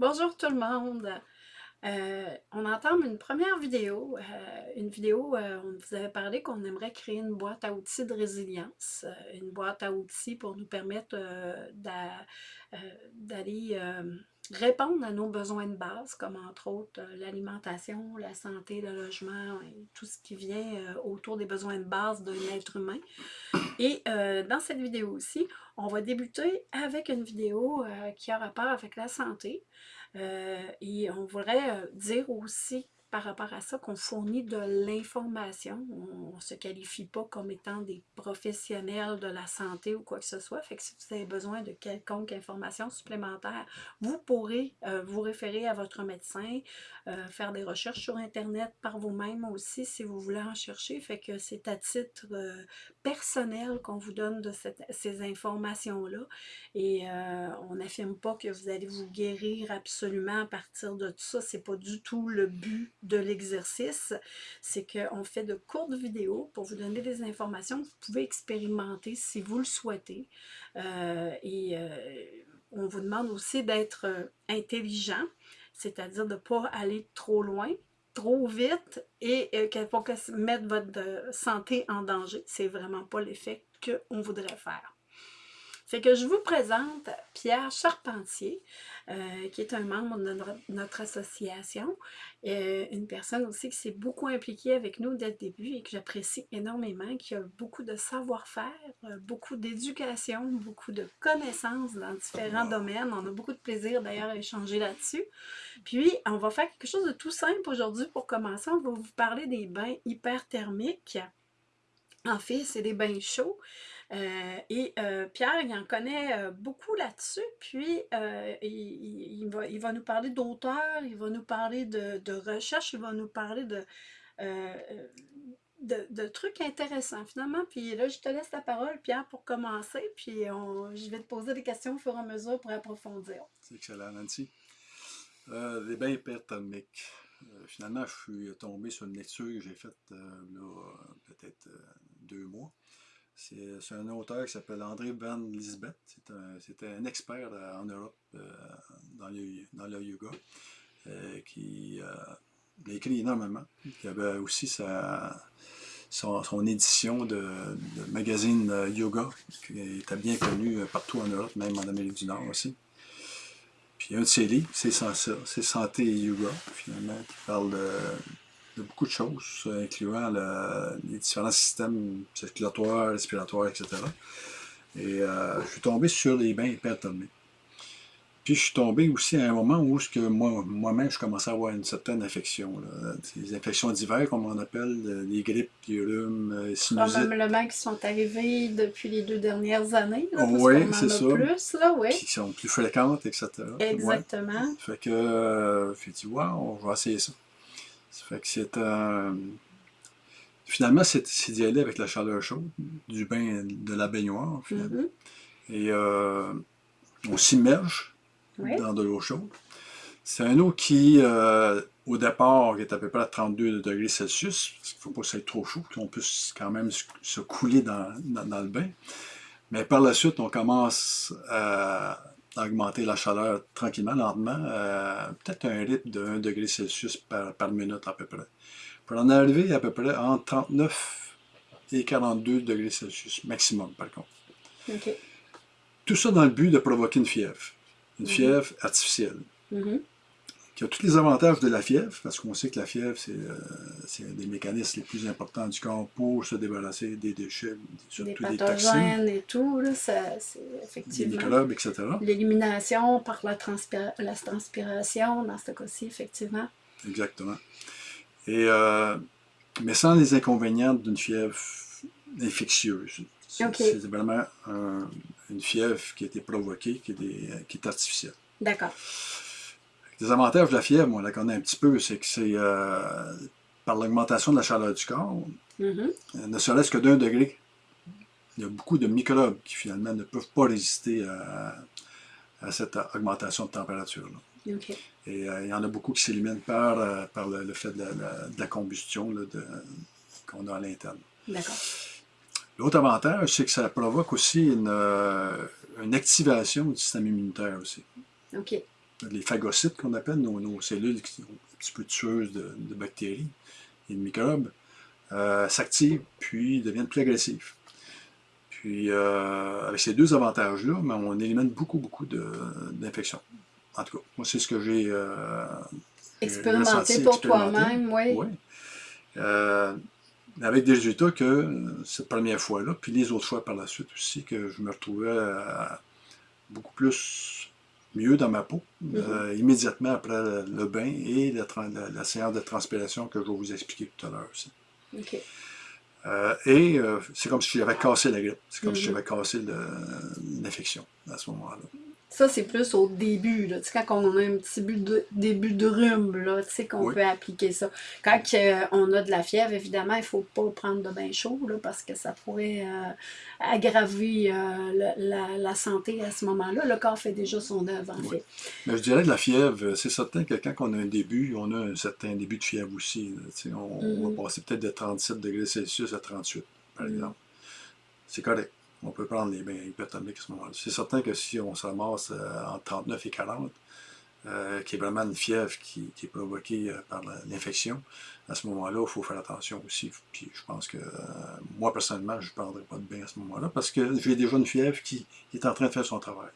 Bonjour tout le monde! Euh, on entame une première vidéo, euh, une vidéo, euh, on vous avait parlé qu'on aimerait créer une boîte à outils de résilience, euh, une boîte à outils pour nous permettre d'a- d'aller répondre à nos besoins de base, comme entre autres euh, l'alimentation, la santé, le logement, tout ce qui vient euh, autour des besoins de base d'un être humain. Et euh, dans cette vidéo aussi, on va débuter avec une vidéo qui a rapport avec la santé. Et on voudrait dire aussi par rapport à ça qu'on fournit de l'information. On ne se qualifie pas comme étant des professionnels de la santé ou quoi que ce soit. Fait que si vous avez besoin de quelconque information supplémentaire, vous pourrez euh, vous référer à votre médecin, euh, faire des recherches sur Internet par vous-même aussi si vous voulez en chercher. Fait que c'est à titre euh, personnel qu'on vous donne de cette- ces informations-là. Et on n'affirme pas que vous allez vous guérir absolument à partir de tout ça. C'est pas du tout le but de l'exercice. C'est qu'on fait de courtes vidéos pour vous donner des informations que vous pouvez expérimenter si vous le souhaitez. Euh, et euh, on vous demande aussi d'être euh, intelligent, c'est-à-dire de ne pas aller trop loin, trop vite et euh, que- pour que mettre votre santé en danger. C'est vraiment pas l'effet qu'on voudrait faire. Fait que je vous présente Pierre Charpentier, euh, qui est un membre de notre, notre association, euh, une personne aussi qui s'est beaucoup impliquée avec nous dès le début et que j'apprécie énormément, qui a beaucoup de savoir-faire, euh, beaucoup d'éducation, beaucoup de connaissances dans différents domaines. On a beaucoup de plaisir d'ailleurs à échanger là-dessus. Puis, on va faire quelque chose de tout simple aujourd'hui pour commencer. On va vous parler des bains hyperthermiques. En fait, c'est des bains chauds. Euh, et euh, Pierre, il en connaît euh, beaucoup là-dessus. Puis, il, va, il va nous parler d'auteurs, il va nous parler de, de recherche, il va nous parler de, de, trucs intéressants finalement. Puis là, je te laisse la parole, Pierre, pour commencer. Puis, je vais te poser des questions au fur et à mesure pour approfondir. C'est excellent, Nancy. Les bains hyperthermiques. Finalement, je suis tombé sur une lecture que j'ai faite euh, peut-être deux mois. C'est un auteur qui s'appelle André Van Lisbeth. C'était un expert euh, en Europe euh, dans, le, yoga euh, qui a écrit énormément. Il avait aussi son, édition de, magazine yoga qui était bien connu partout en Europe, même en Amérique du Nord aussi. Puis un de ses livres, c'est Santé et Yoga, finalement, qui parle de, de beaucoup de choses, incluant le- les différents systèmes circulatoires, respiratoires, etc. Et euh, je suis tombé sur les bains hyperthermiques. Puis je suis tombé aussi à un moment où moi, moi-même, je commençais à avoir une certaine infection. Là. Des infections d'hiver, comme on appelle, euh, les grippes, les rhumes, euh, sinusites. Probablement qui sont arrivés depuis les deux dernières années. Là, parce Oui, c'est ça. plus, là, oui. qui sont plus fréquentes, etc. Ouais. Exactement. Fait que, euh, j'ai dit, wow, on va essayer ça. Ça fait que c'est un. Finalement, c'est d'y aller avec la chaleur chaude, du bain, de la baignoire, finalement. Mhm. Et euh, on s'immerge Oui. dans de l'eau chaude. C'est un eau qui, euh, au départ, est à peu près à 32 degrés Celsius, parce qu'il ne faut pas que ça soit trop chaud, qu'on puisse quand même se- se couler dans, dans- dans le bain. Mais par la suite, on commence à augmenter la chaleur tranquillement, lentement, euh, peut-être un rythme de 1 degré Celsius par, par minute à peu près. Pour en arriver à peu près entre 39 et 42 degrés Celsius maximum, par contre. Tout ça dans le but de provoquer une fièvre. Une Mhm. fièvre artificielle. Mhm. Qui a tous les avantages de la fièvre, parce qu'on sait que la fièvre, c'est euh, c'est un des mécanismes les plus importants du corps pour se débarrasser des déchets, Des surtout des toxines, pathogènes et tout, là, ça, c'est des effectivement. microbes, etc. L'élimination par la, transpira- la transpiration, dans ce cas-ci, effectivement. Exactement. Et, euh, mais sans les inconvénients d'une fièvre infectieuse. C'est vraiment un- une fièvre qui a été provoquée, qui est, des- qui est artificielle. D'accord. Les avantages de la fièvre, on la connaît un petit peu, c'est que c'est euh, par l'augmentation de la chaleur du corps, euh, ne serait-ce que d'un degré, il y a beaucoup de microbes qui finalement ne peuvent pas résister à, à cette augmentation de température. là. Et euh, il y en a beaucoup qui s'éliminent par, euh, par le, le fait de la, la- de la combustion qu'on a à l'interne. D'accord. L'autre avantage, c'est que ça provoque aussi une, une activation du système immunitaire aussi. OK. Les phagocytes qu'on appelle, nos, cellules qui sont un petit peu tueuses de, bactéries et de microbes, euh, s'activent puis deviennent plus agressifs. Puis, euh, avec ces deux avantages-là, ben, on élimine beaucoup, beaucoup d'infections. En tout cas, moi, c'est ce que j'ai euh, expérimenté pour toi-même, oui. oui. Avec des résultats que cette première fois-là, puis les autres fois par la suite aussi, que je me retrouvais beaucoup plus mieux dans ma peau, mm-hmm. immédiatement après le, bain et la, séance de transpiration que je vais vous expliquer tout à l'heure aussi. Euh, et euh, c'est comme si j'avais cassé la grippe. C'est comme si mhm. j'avais cassé l'infection à ce moment-là. Ça, c'est plus au début, là. Tu sais, quand on a un petit début de rhume, là, tu sais, qu'on peut appliquer ça. Quand euh, on a de la fièvre, évidemment, il ne faut pas prendre de bain chaud, là, parce que ça pourrait euh, aggraver euh, la, santé à ce moment-là. Le corps fait déjà son œuvre, en fait. Mais je dirais que la fièvre, c'est certain que quand on a un début, on a un certain début de fièvre aussi. Tu sais, on, va mm-hmm. passer peut-être de 37 degrés Celsius à 38, par mm-hmm. exemple. C'est correct on peut prendre les bains hyperthermiques à ce moment-là. C'est certain que si on se ramasse euh, entre 39 et 40, euh, qui est vraiment une fièvre qui, est provoquée euh, par l'infection, à ce moment-là, il faut faire attention aussi. Puis je pense que moi, personnellement, je ne prendrai pas de bain à ce moment-là parce que j'ai déjà une fièvre qui, est en train de faire son travail.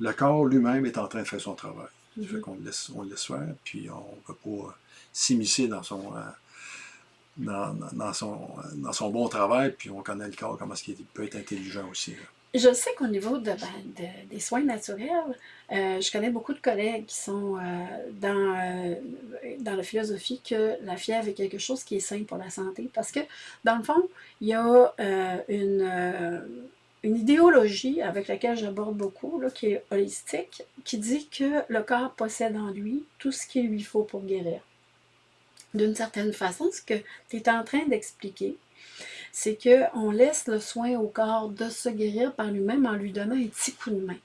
Le corps lui-même est en train de faire son travail. Mm Fait qu'on le laisse, on le laisse faire, puis on ne peut pas s'immiscer dans son dans, son, bon travail, puis on connaît le corps, comment est-ce qu'il peut être intelligent aussi. Je sais qu'au niveau ben, des soins naturels, euh, je connais beaucoup de collègues qui sont euh, dans, euh, dans la philosophie que la fièvre est quelque chose qui est sain pour la santé. Parce que, dans le fond, il y a une, une idéologie avec laquelle j'aborde beaucoup, là, qui est holistique, qui dit que le corps possède en lui tout ce qu'il lui faut pour guérir d'une certaine façon, ce que tu es en train d'expliquer, c'est qu'on laisse le soin au corps de se guérir par lui-même en lui donnant un petit coup de main.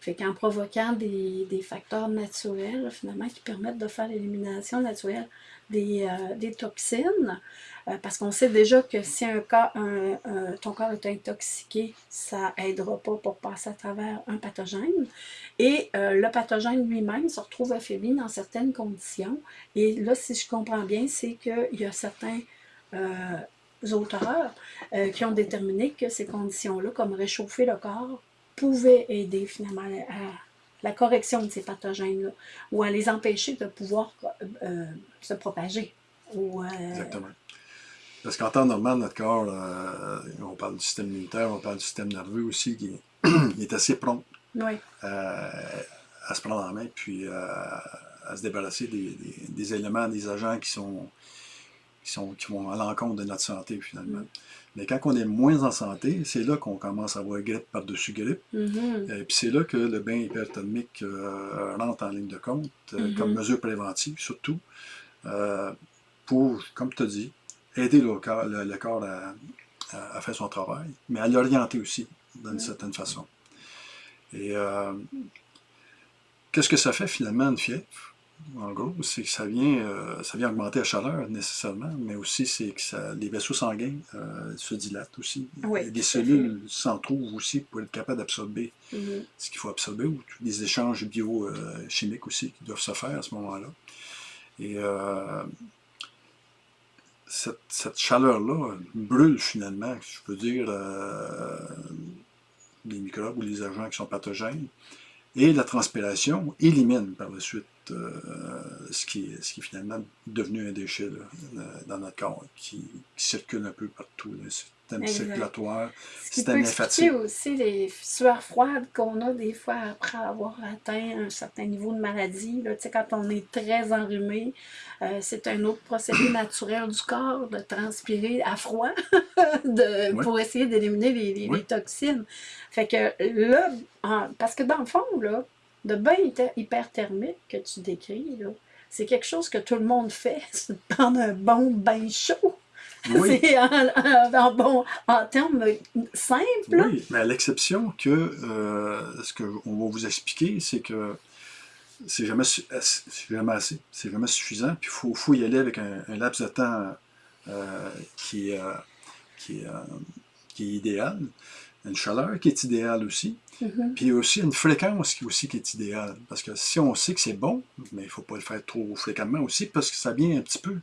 Fait qu'en provoquant des, facteurs naturels, finalement, qui permettent de faire l'élimination naturelle des, euh, toxines, euh, parce qu'on sait déjà que si un cas, ton corps est intoxiqué, ça n'aidera pas pour passer à travers un pathogène. Et euh, le pathogène lui-même se retrouve affaibli dans certaines conditions. Et là, si je comprends bien, c'est qu'il y a certains auteurs qui ont déterminé que ces conditions-là, comme réchauffer le corps, pouvait aider finalement à la correction de ces pathogènes-là ou à les empêcher de pouvoir euh, se propager. Ou, euh, Exactement. Parce qu'en temps normal, notre corps, euh, on parle du système immunitaire, on parle du système nerveux aussi, qui est, assez prompt à se prendre en main, puis à se débarrasser des, éléments, des agents qui sont, qui, sont, qui vont à l'encontre de notre santé finalement. Mm. Mais quand on est moins en santé, c'est là qu'on commence à avoir grippe par-dessus grippe. Mm-hmm. Et puis c'est là que le bain hyperthermique euh, rentre en ligne de compte, euh, mm-hmm. comme mesure préventive surtout, euh, pour, comme tu as dit, aider le corps, le, corps à, faire son travail, mais à l'orienter aussi, d'une certaine façon. Et qu'est-ce que ça fait finalement une fièvre? En gros, c'est que ça vient, euh, ça vient augmenter la chaleur nécessairement, mais aussi c'est que ça, les vaisseaux sanguins euh, se dilatent aussi. Oui, des cellules s'en trouvent aussi pour être capables d'absorber mm-hmm. ce qu'il faut absorber, ou des échanges biochimiques aussi qui doivent se faire à ce moment-là. Et euh, cette, cette chaleur-là brûle finalement, je peux dire, les microbes ou les agents qui sont pathogènes. Et la transpiration élimine par la suite euh, ce, qui, ce qui est finalement devenu un déchet dans notre corps, qui, circule un peu partout, le système circulatoire, qui système lymphatique. aussi les sueurs froides qu'on a des fois après avoir atteint un certain niveau de maladie. Là, quand on est très enrhumé, euh, c'est un autre procédé naturel du corps de transpirer à froid de, pour essayer d'éliminer les, les, toxines. Fait que là, parce que dans le fond, là, de bain hyperthermique que tu décris, c'est quelque chose que tout le monde fait, c'est de prendre un bon bain chaud. C'est en, bon, en termes simples. Oui, mais à l'exception que euh, ce qu'on va vous expliquer, c'est que c'est jamais, jamais assez, c'est jamais suffisant, puis il faut, y aller avec un, laps de temps euh, qui, euh, qui, qui est idéal. Une chaleur qui est idéale aussi, Mhm. puis aussi une fréquence qui aussi qui est idéale. Parce que si on sait que c'est bon, mais il ne faut pas le faire trop fréquemment aussi, parce que ça vient un petit peu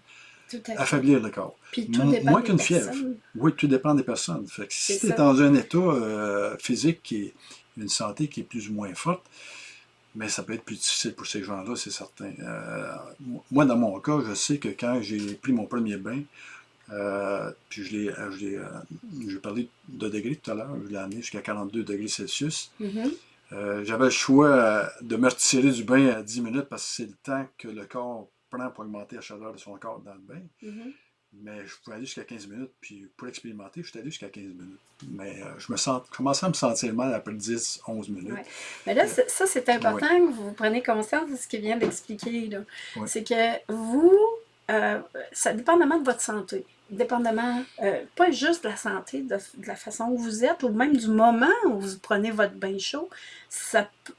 affaiblir le corps. Puis tout Mo- dépend moins qu'une fièvre. Oui, tout dépend des personnes. Fait que si tu es ça. dans un état euh, physique qui est une santé qui est plus ou moins forte, mais ça peut être plus difficile pour ces gens-là, c'est certain. Euh, moi, dans mon cas, je sais que quand j'ai pris mon premier bain, euh, puis je l'ai, euh, je l'ai, euh, j'ai parlé de degrés tout à l'heure, je l'ai amené jusqu'à 42 degrés Celsius. Mhm. Euh, j'avais le choix de me retirer du bain à 10 minutes parce que c'est le temps que le corps prend pour augmenter la chaleur de son corps dans le bain. Mhm. Mais je pouvais aller jusqu'à 15 minutes, puis pour expérimenter, je suis allé jusqu'à 15 minutes. Mais euh, je me sens, commençais à me sentir mal après 10, 11 minutes. Ouais. Mais là, ça, c'est important que vous preniez conscience de ce qu'il vient d'expliquer. Ouais. C'est que vous, euh, ça dépendamment de votre santé, dépendamment, euh, pas juste de la santé, de, de la façon où vous êtes, ou même du moment où vous prenez votre bain chaud,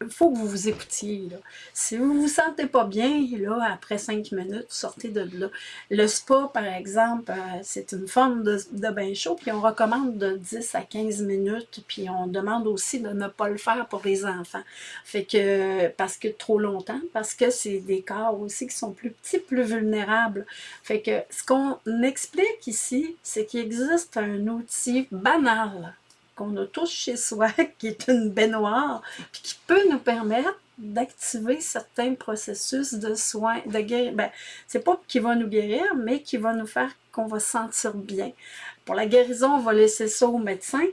il faut que vous vous écoutiez. Si vous vous sentez pas bien, là, après cinq minutes, sortez de là. Le spa, par exemple, euh, c'est une forme de, de bain chaud, puis on recommande de 10 à 15 minutes, puis on demande aussi de ne pas le faire pour les enfants. Fait que, parce que trop longtemps, parce que c'est des corps aussi qui sont plus petits, plus vulnérables. Fait que ce qu'on explique ici, c'est qu'il existe un outil banal qu'on a tous chez soi, qui est une baignoire, puis qui peut nous permettre d'activer certains processus de soins, de guérir. Ben, c'est pas qui va nous guérir, mais qui va nous faire qu'on va se sentir bien. Pour la guérison, on va laisser ça au médecin,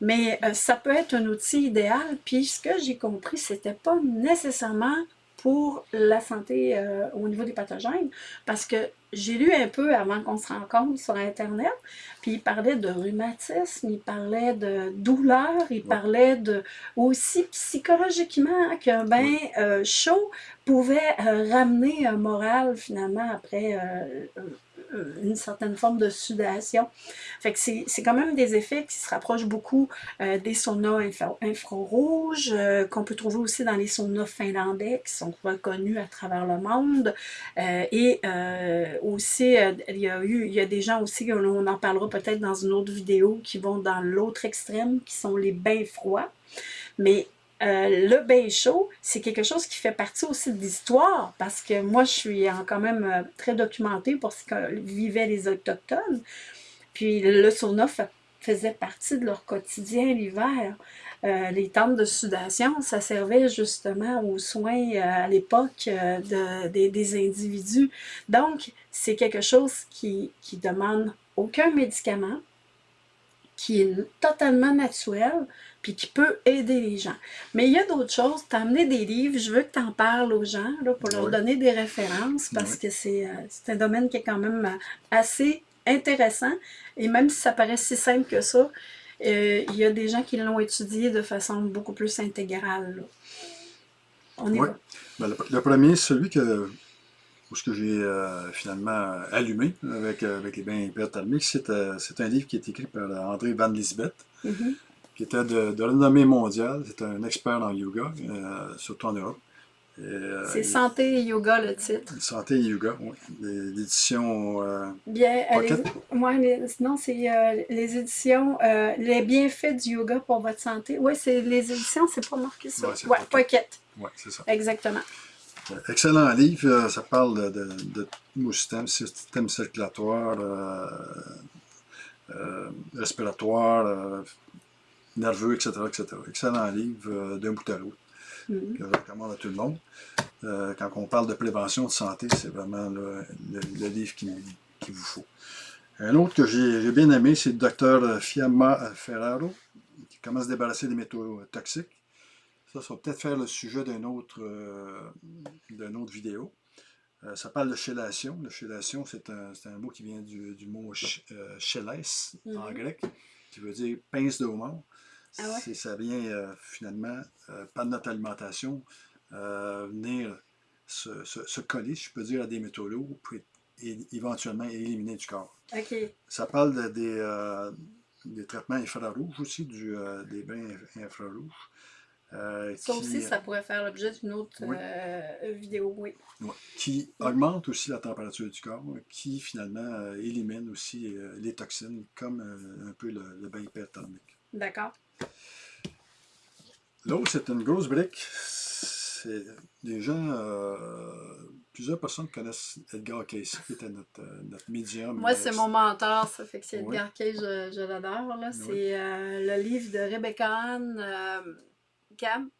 mais euh, ça peut être un outil idéal. Puis ce que j'ai compris, c'était pas nécessairement pour la santé euh, au niveau des pathogènes, parce que j'ai lu un peu avant qu'on se rencontre sur Internet, puis il parlait de rhumatisme, il parlait de douleur, il parlait de aussi psychologiquement qu'un bain euh, chaud pouvait euh, ramener un moral finalement après euh, euh, une certaine forme de sudation. Fait que c'est quand même des effets qui se rapprochent beaucoup euh, des saunas infra- infrarouges, euh, qu'on peut trouver aussi dans les saunas finlandais qui sont reconnus à travers le monde. Euh, et euh, aussi, euh, il y a eu, il y a des gens aussi, on en parlera peut-être dans une autre vidéo, qui vont dans l'autre extrême, qui sont les bains froids. Mais euh, le bain chaud, c'est quelque chose qui fait partie aussi de l'histoire, parce que moi, je suis quand même euh, très documentée pour ce que vivaient les Autochtones. Puis le sauna fa- faisait partie de leur quotidien l'hiver. Euh, les tentes de sudation, ça servait justement aux soins à l'époque de- des, des individus. Donc, c'est quelque chose qui, qui demande aucun médicament, qui est totalement naturel, puis qui peut aider les gens. Mais il y a d'autres choses. Tu as amené des livres, je veux que tu en parles aux gens là, pour leur Oui. donner des références, parce Oui. que c'est euh, c'est un domaine qui est quand même euh, assez intéressant. Et même si ça paraît si simple que ça, euh, il y a des gens qui l'ont étudié de façon beaucoup plus intégrale. là. On y Oui. va. Ben, le, le premier, celui que, que j'ai euh, finalement allumé avec, avec les bains hyperthermiques, c'est un livre qui est écrit par André Van Lisbeth, Mhm. Qui était de, de renommée mondiale. C'est un expert en yoga, euh, surtout en Europe. Euh, C'est Santé et Yoga le titre. Santé et Yoga, oui. L'édition euh, Bien, Pocket? les, ouais, les- sinon, c'est euh, les éditions Les bienfaits du yoga pour votre santé. Oui, c'est les éditions, c'est pas marqué ça. C'est Ouais, Pocket. Ouais, c'est ça. exactement. Excellent livre. Ça parle de, de, de systèmes, système circulatoire, respiratoire, nerveux, etc., etc. Excellent livre euh, d'un bout à l'autre Mhm. que je recommande à tout le monde. Euh, quand on parle de prévention de santé, c'est vraiment le, le- le livre qu'il qu'il vous faut. Un autre que j'ai bien aimé, c'est le docteur Fiamma Ferraro, qui commence à se débarrasser des métaux toxiques. Ça, ça va peut-être faire le sujet d'une autre, euh, autre vidéo. Euh, ça parle de chélation. La chélation, c'est un, un mot qui vient du, du mot ch- euh, chélès en Mhm. grec, qui veut dire pince de homard. Ah ouais? Ça vient euh, finalement, euh, par notre alimentation, euh, venir se, se- se coller, si je peux dire, à des métaux lourds, puis éventuellement éliminer du corps. Ça parle de- des, des traitements infrarouges aussi, du, des bains inf- infrarouges. euh, Ça qui, aussi, ça pourrait faire l'objet d'une autre Oui. euh, vidéo, oui. qui augmente aussi la température du corps, qui finalement euh, élimine aussi les toxines, comme un peu le, le bain hyperthermique. D'accord. L'autre, c'est une grosse brique. C'est des gens, euh, plusieurs personnes connaissent Edgar Cayce, qui était notre, euh, notre médium. Moi, c'est Euh, mon mentor, ça fait que c'est Oui. Edgar Cayce, je, je l'adore. Oui. C'est euh, le livre de Rebecca Ann euh, Cam,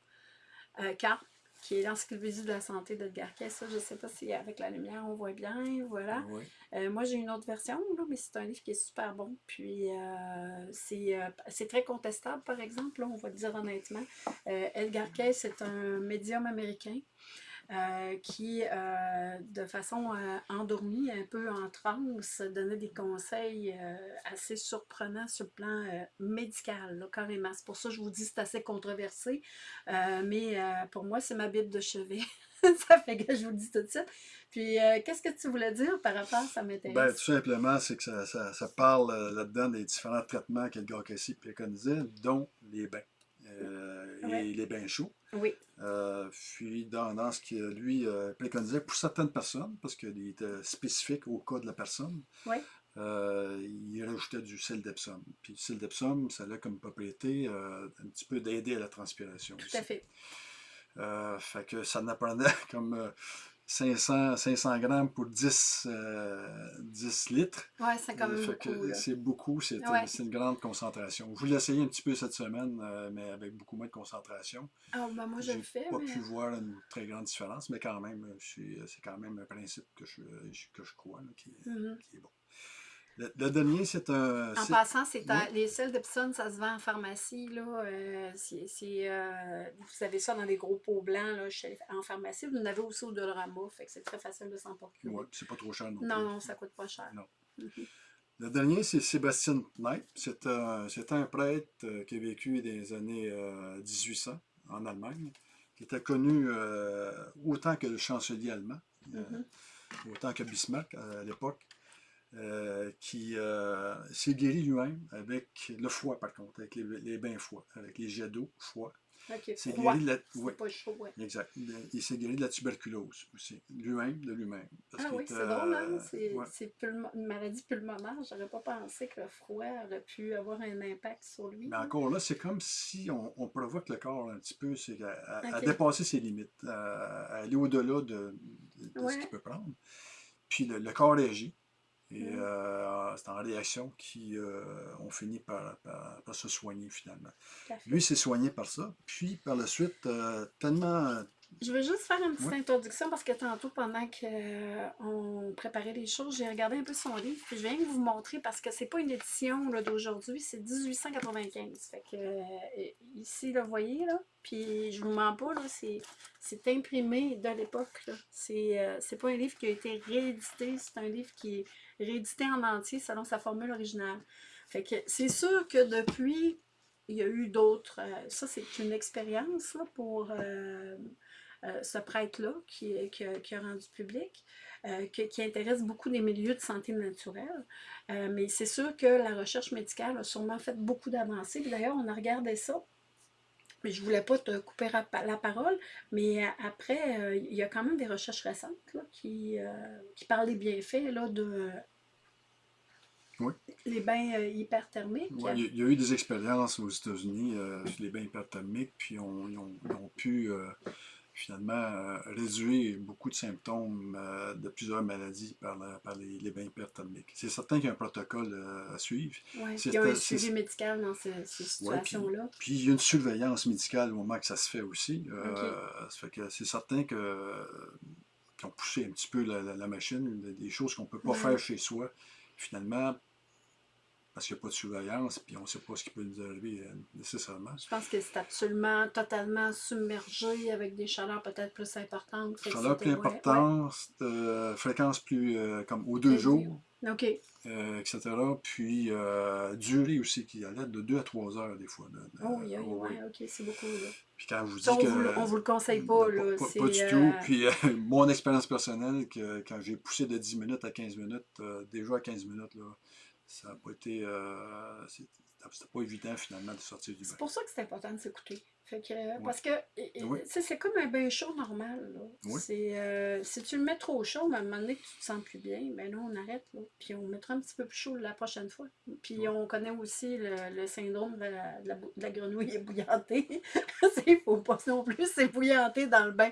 Carp, qui est l'encyclopédie de la santé d'Edgar. Ça, je ne sais pas si avec la lumière on voit bien, voilà. oui. Euh, moi, j'ai une autre version, là, mais c'est un livre qui est super bon. Puis, euh, c'est euh, c'est très contestable, par exemple, là, on va le dire honnêtement. Edgar Cayce est un médium américain euh, qui, euh, de façon euh, endormie, un peu en transe, donnait des conseils assez surprenants sur le plan médical, là, carrément. C'est pour ça que je vous dis que c'est assez controversé, mais pour moi, c'est ma Bible de chevet. ça fait que je vous le dis tout de suite. Puis, qu'est-ce que tu voulais dire par rapport à ça Ben, m'intéresse? tout simplement, c'est que ça, parle là-dedans des différents traitements qu'Edgar Cayce préconisait, dont les bains. Ouais. et les bains chauds. Oui, Euh, puis dans, dans ce que lui euh, préconisait pour certaines personnes, parce qu'il était spécifique au cas de la personne, Oui. euh, il rajoutait du sel d'Epsom. Puis le sel d'Epsom, ça a comme propriété un petit peu d'aider à la transpiration tout aussi. à fait. Fait que ça n'apprenait comme 500, 500 grammes pour 10, euh, 10 litres. Ouais, c'est quand même que beaucoup. C'est beaucoup, c'est Ouais. une grande concentration. Je voulais essayer un petit peu cette semaine, euh, mais avec beaucoup moins de concentration. Ah, ben moi, je le fais, pas mais... pu voir une très grande différence, mais quand même, euh, c'est quand même un principe que je, que je crois, là, qui, est- Mhm. qui est bon. Le, le dernier, c'est un... En passant, c'est Oui. les sels d'Epsom, ça se vend en pharmacie. Là, euh, euh, vous avez ça dans des gros pots blancs là, chez- en pharmacie. Vous en avez aussi au Dolorama, fait que c'est très facile de s'en procurer. ouais, c'est pas trop cher non, Non, plus. non, ça coûte pas cher. Non. Mhm. Le dernier, c'est Sébastien Knight. C'est un, un prêtre euh, qui a vécu dans les années euh, 1800 en Allemagne, qui était connu autant que le chancelier allemand, Mhm. autant que Bismarck à l'époque, euh, qui euh, s'est guéri lui-même avec le foie, par contre, avec les, les bains foie, avec les jets d'eau, foie. Ok, C'est froid. guéri de la... Ouais, pas chaud, ouais. exact. Il s'est guéri de la tuberculose aussi, lui-même, de lui-même. Ah oui, c'est drôle, hein? euh, C'est, ouais. une maladie pulmonaire. J'aurais pas pensé que le froid aurait pu avoir un impact sur lui. Mais encore là, c'est comme si on, on provoque le corps un petit peu, à, dépasser ses limites, à, à aller au-delà de, de- de Ouais. ce qu'il peut prendre. Puis le, le corps réagit. Et Mm. euh, c'est en réaction qu'on finit par, par- par se soigner finalement. Lui s'est soigné par ça. Puis par la suite, euh, tellement. Je veux juste faire une petite Oui. introduction parce que tantôt, pendant qu'on préparait les choses, j'ai regardé un peu son livre. Puis je viens de vous montrer parce que c'est pas une édition d'aujourd'hui, c'est 1895. Fait que euh, ici, là, vous voyez, là, puis je vous mens pas, là, c'est, imprimé de l'époque. C'est, euh, pas un livre qui a été réédité, c'est un livre qui est réédité en entier selon sa formule originale. Fait que c'est sûr que depuis, il y a eu d'autres. euh, ça, c'est une expérience là, pour. Euh, ce prêtre-là qui, qui, a- qui a rendu public, euh, qui intéresse beaucoup les milieux de santé naturelle. Euh, mais c'est sûr que la recherche médicale a sûrement fait beaucoup d'avancées. D'ailleurs, on a regardé ça. Mais je voulais pas te couper la pa- la parole, mais euh, après, euh, il y a quand même des recherches récentes là, qui, euh, qui parlent des bienfaits là, de Oui. les bains euh, hyperthermiques. Ouais, il y a- eu des expériences aux États-Unis sur les bains hyperthermiques, puis on- ils, ont, ils ont pu finalement euh, réduire beaucoup de symptômes euh, de plusieurs maladies par, la- par les, les bains hyperthermiques. C'est certain qu'il y a un protocole euh, à suivre. C'est- il y a un suivi médical dans ces, ces Ouais, puis- situations-là. Puis il y a une surveillance médicale au moment que ça se fait aussi. Euh, ça fait que c'est certain que qu'ils ont poussé un petit peu la, la- la machine, des- des choses qu'on ne peut pas Ouais. faire chez soi, finalement, parce qu'il n'y a pas de surveillance, puis on ne sait pas ce qui peut nous arriver euh, nécessairement. Je pense que c'est absolument totalement submergé avec des chaleurs peut-être plus importantes. Chaleur plus ouais, importante, euh, fréquence plus euh, comme aux deux jours, OK. etc. Puis durée aussi qui allait de 2 à 3 heures des fois. de- Oh, oui, oui, oh, oui. OK, c'est beaucoup. Là. Puis quand je vous dis on, que... vous, le- on vous le conseille pas. Là. pas, pas du tout. Puis mon expérience personnelle, que quand j'ai poussé de 10 minutes à 15 minutes, déjà à 15 minutes, là, ça n'a pas été. euh, c'était pas évident finalement de sortir du bain. C'est pour ça que c'est important de s'écouter. Euh. Parce que Oui. c'est comme un bain chaud normal. là. Oui. Euh, si tu le mets trop chaud, à un moment donné que tu te sens plus bien, ben là, on arrête. Là. Puis on mettra un petit peu plus chaud la prochaine fois. Puis Oui. on connaît aussi le, le syndrome de la, de la bou- de la grenouille ébouillantée. Il ne faut pas non plus s'ébouillanter dans le bain.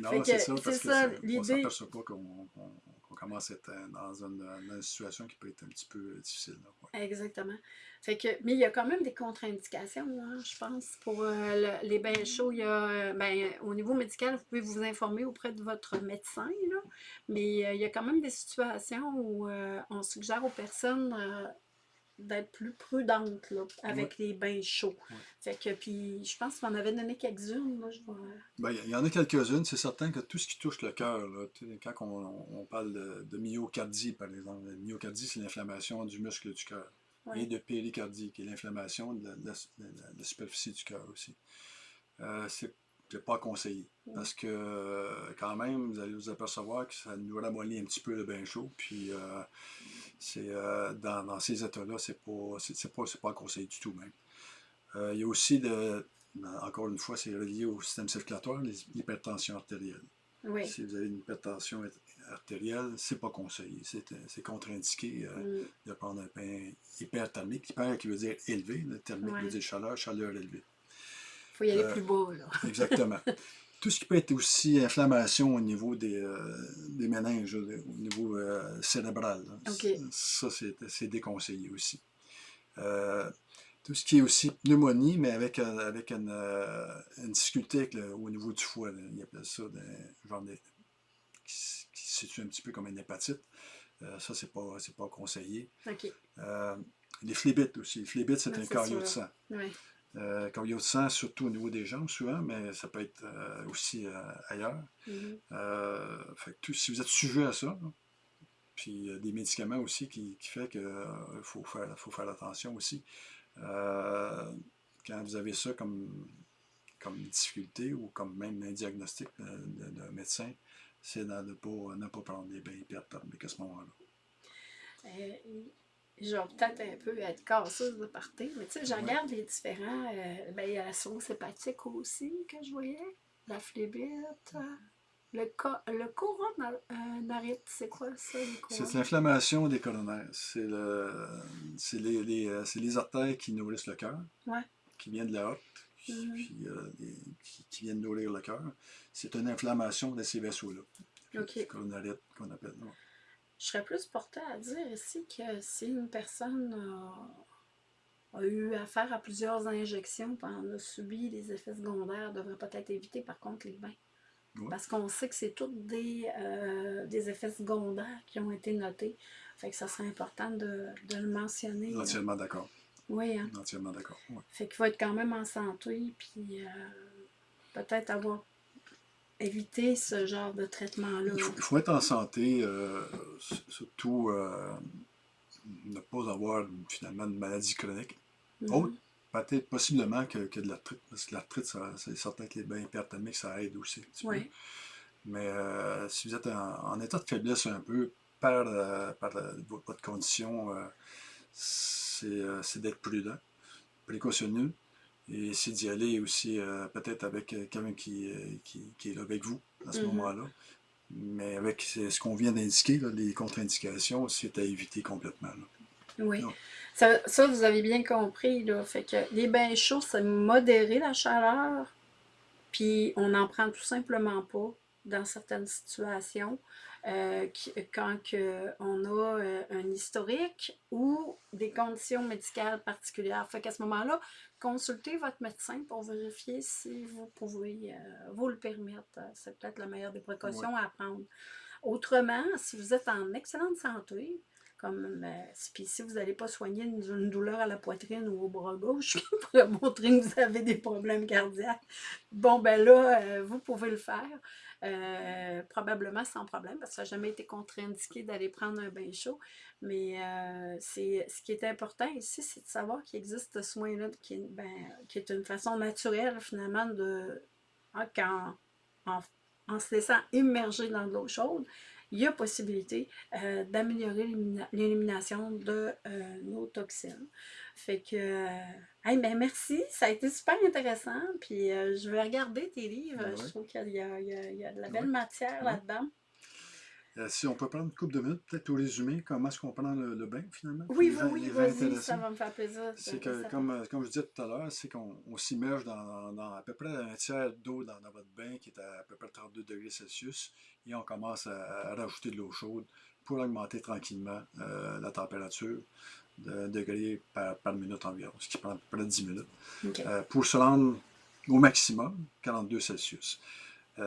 Non, c'est ça, parce c'est que ça, ça- on l'idée- s'aperçoit pas qu'on commence à être euh, dans une, situation qui peut être un petit peu difficile. là, ouais. Exactement. Fait que, mais il y a quand même des contre-indications, hein, je pense, pour euh, le- les bains chauds. Il y a, euh, ben, au niveau médical, vous pouvez vous informer auprès de votre médecin, là, mais euh, il y a quand même des situations où euh, on suggère aux personnes euh, d'être plus prudentes là, avec les bains chauds. Ouais. Fait que, puis, je pense qu'on avait donné quelques-unes. Là, je vais- Ben, Il y en a quelques-unes. C'est certain que tout ce qui touche le cœur, quand on, on parle de, de myocardie, par exemple, la myocardie, c'est l'inflammation du muscle du cœur. Ouais. Et de péricardie, qui est l'inflammation de la, de la- de la- de la superficie du cœur aussi. Euh, c'est c'est pas conseillé. Parce que, euh, quand même, vous allez vous apercevoir que ça nous ramollit un petit peu le bain chaud. Puis, euh, c'est euh, dans, dans ces états-là, c'est pas, c'est, pas, c'est pas conseillé du tout même. Euh, il y a aussi, de, ben, encore une fois, c'est relié au système circulatoire, les- l'hypertension artérielle. Oui. Si vous avez une hypertension artérielle, c'est pas conseillé. C'est, c'est contre-indiqué euh, Mm. de prendre un bain hyperthermique. Hyper qui veut dire élevé, le thermique Ouais. veut dire chaleur, chaleur élevée. Faut y aller Euh, plus. Là. Exactement. Tout ce qui peut être aussi inflammation au niveau des, euh, des méninges, au niveau euh, cérébral, là. OK. ça c'est déconseillé aussi. Euh, tout ce qui est aussi pneumonie, mais avec, avec une, une difficulté au niveau du foie. Ils appellent ça genre des- qui, qui se situe un petit peu comme une hépatite. Ça, c'est pas, pas conseillé. Les phlébites aussi. Les phlébites, c'est un caillot de sang. Oui. Euh, caillot de sang, surtout au niveau des jambes, souvent, mais ça peut être euh, aussi euh, ailleurs. Mhm. Fait que tout- si vous êtes sujet à ça, là, puis des médicaments aussi qui, qui fait qu'il faut faire, faut faire attention aussi. Quand vous avez ça comme, comme difficulté ou comme même un diagnostic d'un médecin, c'est de ne pas, ne pas prendre des bains hyperthermiques à ce moment-là. Euh, je vais peut-être un peu être casseuse de partir, mais tu sais, je Ouais. regarde les différents. euh, ben, il y a la sauce hépatique aussi que je voyais, la phlébite, euh, le, co le coronarite, c'est quoi ça, C'est l'inflammation des coronaires. C'est le, c'est les, les, euh, c'est les artères qui nourrissent le cœur, Ouais. qui viennent de la Mhm. puis, euh, les- qui, qui viennent nourrir le cœur. C'est une inflammation de ces vaisseaux-là. Ok. Le coronarite qu'on appelle. ouais. Je serais plus portée à dire ici que si une personne a, a eu affaire à plusieurs injections et en a subi des effets secondaires, devrait peut-être éviter par contre les bains. Ouais. Parce qu'on sait que c'est tous des, euh, des effets secondaires qui ont été notés. Fait que ça serait important de, de le mentionner. là. Entièrement d'accord. Oui, hein. Entièrement d'accord. ouais. Fait qu'il faut être quand même en santé, puis euh, peut-être avoir évité ce genre de traitement-là. Il faut, il faut être en santé, euh, surtout euh, ne pas avoir finalement une maladie chronique. Autre, peut-être possiblement que, que de l'arthrite, parce que l'arthrite, c'est certain que les bains hyperthermiques, ça aide aussi. Oui. Mais euh, si vous êtes en, en état de faiblesse un peu par, par vo- votre condition, c'est c'est d'être prudent, précautionneux, et c'est d'y aller aussi euh, peut-être avec euh, quelqu'un qui, euh, qui, qui est là avec vous à ce Mhm. moment-là. Mais avec ce qu'on vient d'indiquer, les contre-indications, c'est à éviter complètement. là. Oui. Ça, ça, vous avez bien compris, là. Fait que les bains chauds, c'est modérer la chaleur, puis on n'en prend tout simplement pas dans certaines situations euh, quand que on a euh, un historique ou des conditions médicales particulières. Fait qu'à ce moment-là, consultez votre médecin pour vérifier si vous pouvez euh, vous le permettre. C'est peut-être la meilleure des précautions à prendre. Autrement, si vous êtes en excellente santé, comme euh, puis si vous n'allez pas soigner une, douleur à la poitrine ou au bras gauche pourrait montrer que vous avez des problèmes cardiaques, bon ben là, euh, vous pouvez le faire. euh, probablement sans problème, parce que ça n'a jamais été contre-indiqué d'aller prendre un bain chaud. Mais ce qui est important ici, c'est de savoir qu'il existe ce soin-là, qui, ben, qui est une façon naturelle finalement de. qu'en- en, en se laissant immerger dans de l'eau chaude, il y a possibilité euh, d'améliorer l'élimination de euh, nos toxines. Fait que, hey, ben merci, ça a été super intéressant. Puis je vais regarder tes livres. Ben je trouve qu'il y, y, a de la belle matière là-dedans. Euh, si on peut prendre une couple de minutes, peut-être au résumé, comment est-ce qu'on prend le, bain finalement? Oui, oui, oui, vas-y, ça va me faire plaisir. C'est que, comme, euh, comme je disais tout à l'heure, c'est qu'on s'immerge dans, dans, à peu près un tiers d'eau dans, votre bain qui est à, à peu près 32 degrés Celsius et on commence à, rajouter de l'eau chaude pour augmenter tranquillement euh, la température de degrés par, par, minute environ, ce qui prend à peu près 10 minutes, pour se rendre au maximum 42 Celsius.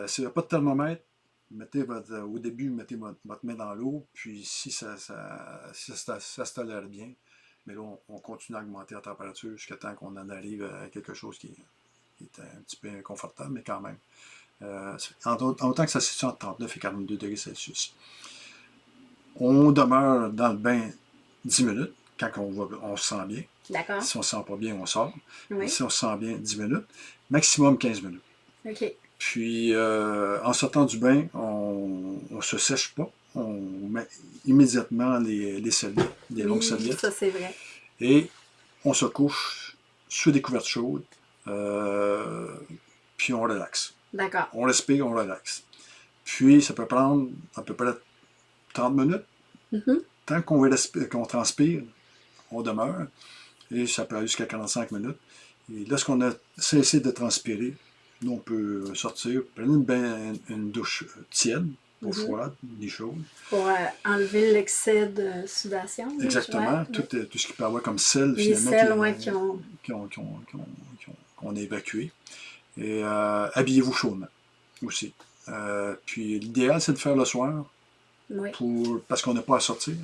S'il n'y a pas de thermomètre, mettez votre, au début, mettez votre, main dans l'eau, puis si ça, ça, ça, se tolère bien, mais là, on, continue à augmenter la température jusqu'à temps qu'on en arrive à quelque chose qui, est un petit peu inconfortable, mais quand même. Euh, en, autant que ça se situe entre 39 et 42 degrés Celsius. On demeure dans le bain 10 minutes, quand on, va, on se sent bien. D'accord. Si on ne se sent pas bien, on sort. Si on se sent bien, 10 minutes. Maximum 15 minutes. OK. Puis, euh, en sortant du bain, on ne se sèche pas. On met immédiatement les, les serviettes, des longues serviettes. ça c'est vrai. Et on se couche sur des couvertes chaudes, euh, puis on relaxe. D'accord. On respire, on relaxe. Puis, ça peut prendre à peu près 30 minutes. Mm-hmm. Tant qu'on qu'on transpire, on demeure. Et ça peut aller jusqu'à 45 minutes. Et lorsqu'on a cessé de transpirer, nous, on peut sortir, prendre une, douche tiède, pas mhm. froide, ni chaude. Pour euh, enlever l'excès de sudation. Exactement. Tout, tout, ce qui peut avoir comme sel, Les finalement, qui, ont... qu'on a évacué. Et euh, habillez-vous chaudement aussi. Euh, puis l'idéal, c'est de faire le soir, pour, parce qu'on n'a pas à sortir,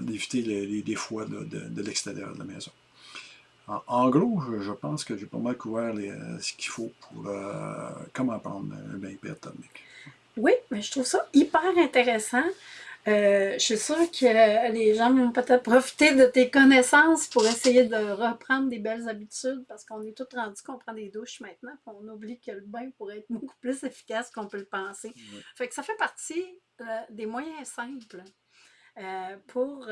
d'éviter les, les, foies de, de l'extérieur de la maison. En, gros, je, pense que j'ai pas mal couvert euh, ce qu'il faut pour euh, comment prendre un bain hyperthermique. Oui, mais je trouve ça hyper intéressant. Euh, je suis sûre que les gens vont peut-être profiter de tes connaissances pour essayer de reprendre des belles habitudes parce qu'on est tous rendus qu'on prend des douches maintenant on oublie que le bain pourrait être beaucoup plus efficace qu'on peut le penser. Fait que ça fait partie des moyens simples pour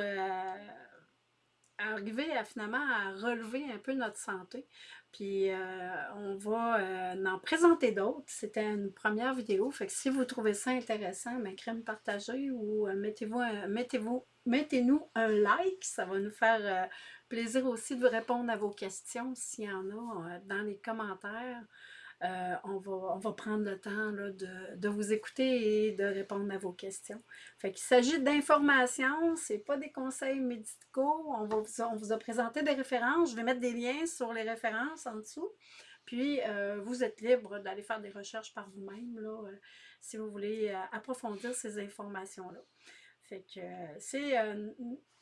arriver à finalement à relever un peu notre santé. Puis euh, on va euh, en présenter d'autres. C'était une première vidéo. Fait que si vous trouvez ça intéressant, ben, crème partagée ou euh, mettez-vous mettez-vous mettez-nous un like. Ça va nous faire plaisir aussi de répondre à vos questions s'il y en a dans les commentaires. Euh, on, va, prendre le temps de, vous écouter et de répondre à vos questions. Fait qu'il s'agit d'informations, ce n'est pas des conseils médicaux. On, va vous, on vous a présenté des références. Je vais mettre des liens sur les références en dessous. Puis, euh, vous êtes libre d'aller faire des recherches par vous-même euh, si vous voulez approfondir ces informations-là. Fait que c'est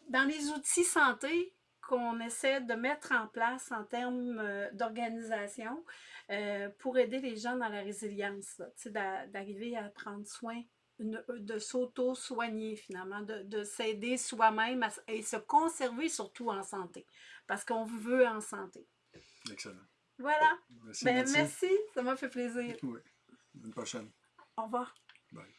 dans les outils santé, qu'on essaie de mettre en place en termes euh, d'organisation euh, pour aider les gens dans la résilience, d'arriver à prendre soin, de s'auto-soigner finalement, de, s'aider soi-même et se conserver surtout en santé, parce qu'on veut en santé. Excellent. Voilà. Merci, ben, merci. ça m'a fait plaisir. Oui. Une prochaine. Au revoir. Bye.